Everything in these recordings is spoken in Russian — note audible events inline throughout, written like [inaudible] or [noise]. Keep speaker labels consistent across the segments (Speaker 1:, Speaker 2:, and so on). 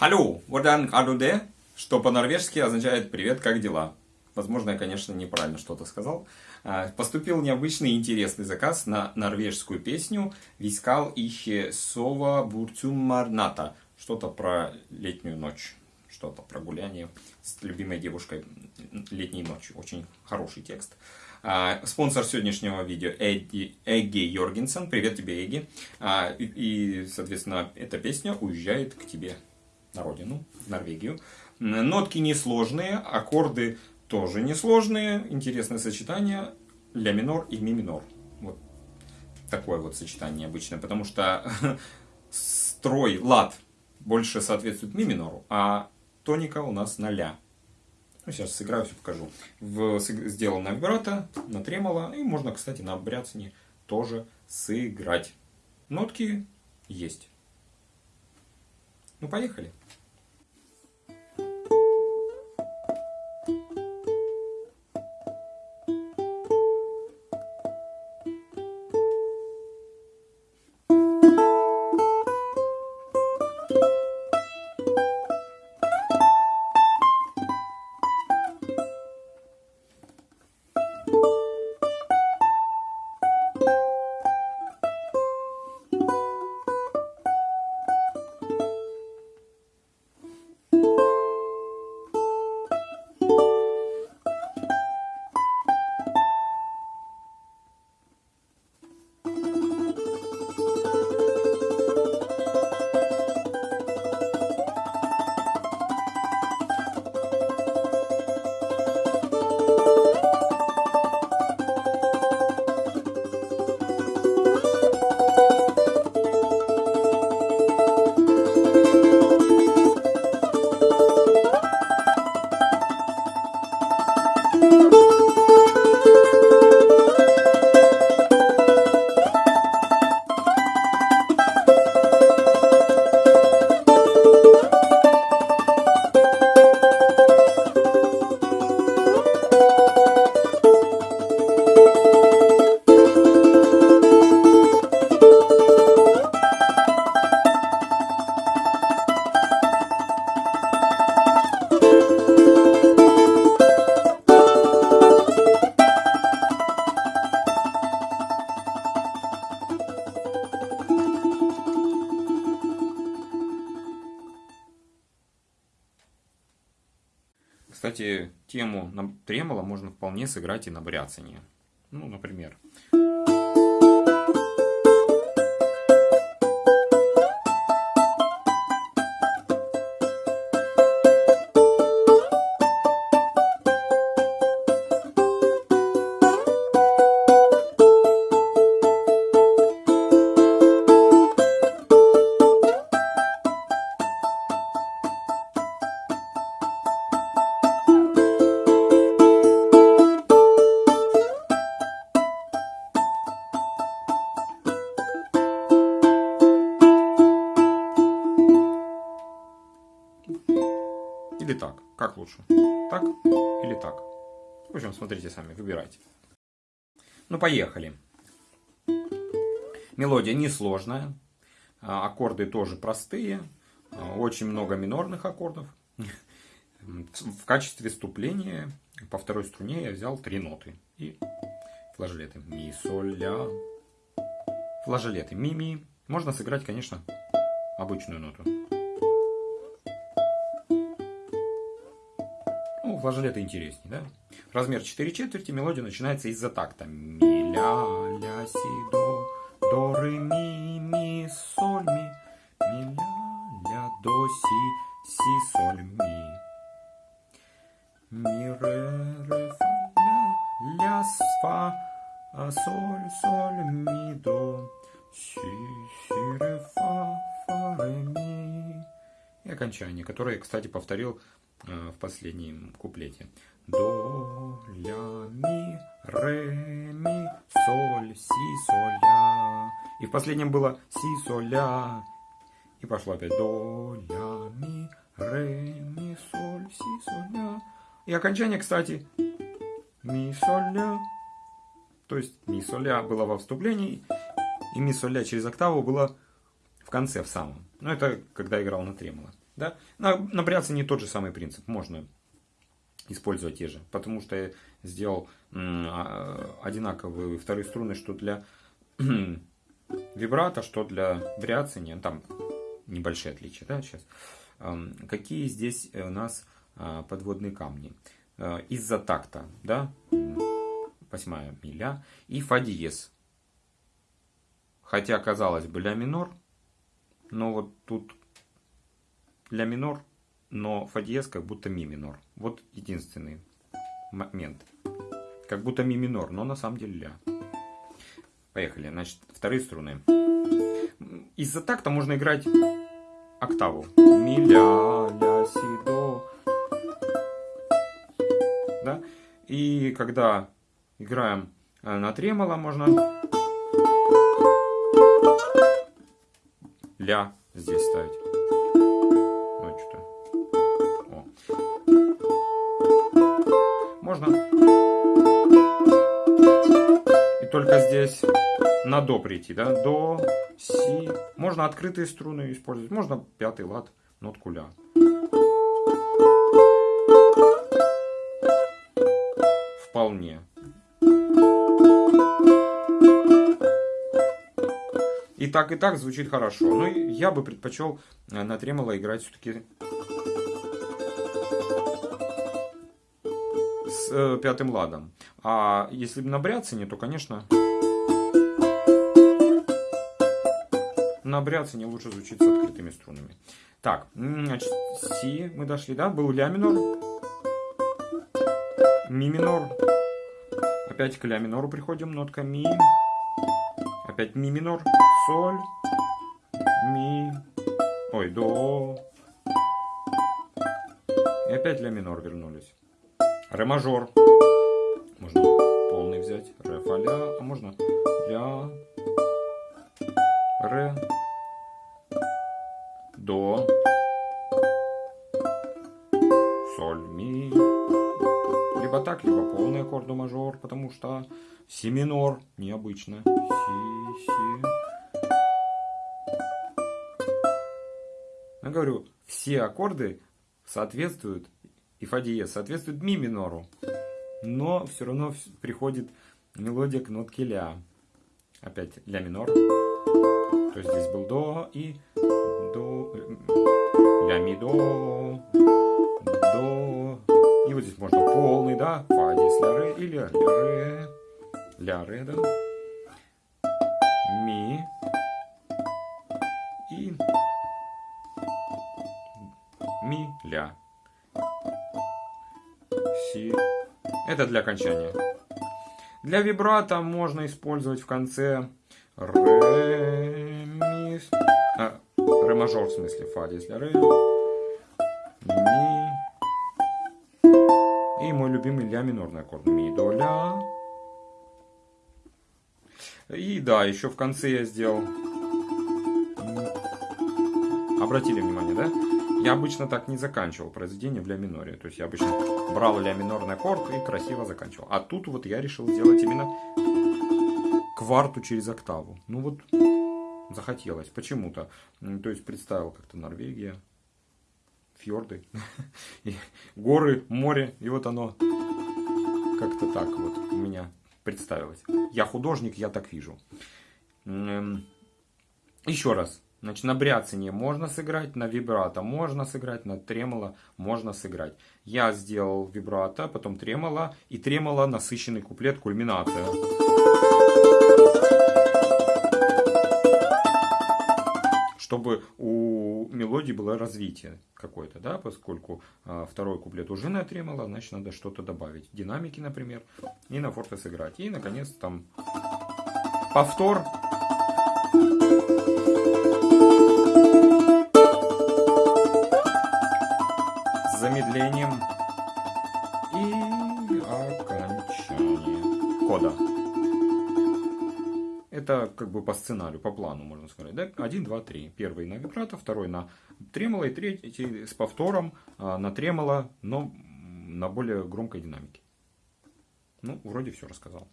Speaker 1: Hallo, hvordan er du det? Что по-норвежски означает «Привет, как дела?». Возможно, я, конечно, неправильно что-то сказал. А, поступил необычный и интересный заказ на норвежскую песню «Вискал ихе сова буртюмарната». Что-то про летнюю ночь, что-то про гуляние с любимой девушкой летней ночью. Очень хороший текст. А, спонсор сегодняшнего видео Эдди, Эгги Йоргенсен. Привет тебе, Эгги. А, и, соответственно, эта песня уезжает к тебе на родину, в Норвегию. Нотки несложные, аккорды тоже несложные. Интересное сочетание ля минор и ми минор. Вот такое вот сочетание обычно, потому что [laughs] строй, лад больше соответствует ми минору, а тоника у нас на ля. Ну, сейчас сыграю, все покажу. В, сделал на вибрато, на тремоло, и можно, кстати, на бряцане тоже сыграть. Нотки есть. Ну, поехали. Кстати, тему на тремоло можно вполне сыграть и на бряцании. Ну, например. Лучше? Так или так? В общем, смотрите сами, выбирайте. Ну, поехали. Мелодия несложная. А, аккорды тоже простые. А, очень много минорных аккордов. [laughs] В качестве вступления по второй струне я взял три ноты. И флажолеты. Ми, соль, ля. Флажолеты. Ми, ми. Можно сыграть, конечно, обычную ноту. Флажолеты интереснее, да? Размер 4 четверти, мелодия начинается из-за такта. Ми, ля, ля, си, до, до, ре, ми, ми, соль, ми, ми, ля, ля, до, си, си, соль, ми. Ми, ре, ре, фа, ля, ля, фа, а, соль, соль, ми, до, си, си, ре, фа, фа, ре, ми. Окончание, которое, кстати, повторил Э, в последнем куплете. До, ля, ми, ре, ми, соль, си, соль, ля. И в последнем было си, соль, ля. И пошло опять до, ля, ми, ре, ми, соль, си, соль, ля. И окончание, кстати, ми, соль, ля. То есть ми соль ля было во вступлении, и ми соль ля через октаву было в конце, в самом. Но это когда играл на тремоло. Да? На, на не тот же самый принцип. Можно использовать те же. Потому что я сделал а, одинаковые вторые струны, что для [clears throat] вибрато, что для бряцания. Там небольшие отличия. Да, сейчас. Какие здесь у нас а, подводные камни? А, из-за такта. Да? Восьмая миля. И фа диез. Хотя, казалось бы, ля минор. Но вот тут ля минор но фа диез как будто ми минор. Вот единственный момент. Как будто ми минор, но на самом деле ля. Поехали. Значит, вторые струны. Из-за такта можно играть октаву. Ми, ля, ля, си, до. Да? И когда играем э, на тремоло, можно ля здесь ставить. можно. И только здесь на до прийти, да, до, си. Можно открытые струны использовать, можно пятый лад, нотку ля. Вполне. И так, и так звучит хорошо. Но я бы предпочел э, на тремоло играть все-таки э, пятым ладом. А если на бряцине, то, конечно, на бряцине лучше звучит с открытыми струнами. Так, значит, си мы дошли, да? Был ля минор, ми минор. Опять к ля минору приходим, нотка ми. Опять ми минор, соль, ми, ой, до. И опять ля минор вернулись. Ре мажор. Можно полный взять. Ре фа ля. А можно ля. Ре. До. Соль, ми. Либо так, либо полный аккорд до мажор, потому что си минор необычно. Си, си. Я говорю, все аккорды соответствуют и фа диез соответствует ми минору. Но все равно приходит мелодия к нотке ля. Опять ля минор. То есть здесь был до и до, ля ми до, до. И вот здесь можно полный, да, фа диез ля ре или ля ре, ля ре, да, ми ля си. Это для окончания. Для вибрато можно использовать в конце ре, ми, а, ре мажор в смысле, фа здесь для ре, ми. И мой любимый ля минорный аккорд. Ми, до, ля. И да, еще в конце я сделал. Обратили внимание, да? Я обычно так не заканчивал произведение в ля миноре. То есть я обычно брал ля минорный аккорд и красиво заканчивал. А тут вот я решил сделать именно кварту через октаву. Ну вот захотелось почему-то. То есть представил как-то Норвегия, фьорды, [laughs] горы, море. И вот оно как-то так вот у меня представилось. Я художник, я так вижу. Еще раз. Значит, на бряцине можно сыграть, на вибрато можно сыграть, на тремоло можно сыграть. Я сделал вибрато, потом тремоло, и тремоло насыщенный куплет, кульминация. Чтобы у мелодии было развитие какое-то, да, поскольку а, второй куплет уже на тремоло, значит, надо что-то добавить. Динамики, например, и на форте сыграть. И, наконец, там повтор как бы по сценарию, по плану, можно сказать. Да? 1, 2, 3. Первый на вибрато, второй на тремоло и третий с повтором а, на тремоло, но на более громкой динамике. Ну, вроде все рассказал.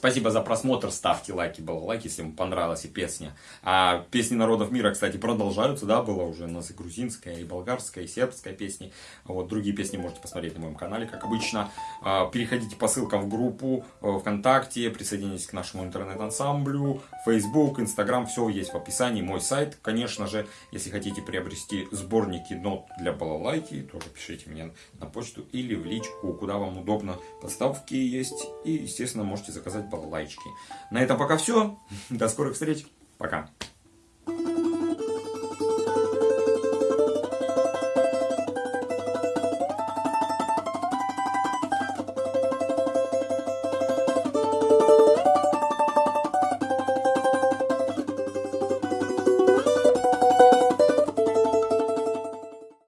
Speaker 1: Спасибо за просмотр, ставьте лайки, было лайки, если вам понравилась и песня. А песни народов мира, кстати, продолжаются, да, было уже у нас и грузинская, и болгарская, и сербская песни. Вот, другие песни можете посмотреть на моем канале, как обычно. А, переходите по ссылкам в группу э, ВКонтакте, присоединяйтесь к нашему интернет-ансамблю, Facebook, Instagram, все есть в описании, мой сайт. Конечно же, если хотите приобрести сборники нот для балалайки, тоже пишите мне на почту или в личку, куда вам удобно. Поставки есть и, естественно, можете заказать балалайчики. На этом пока все. До скорых встреч. Пока.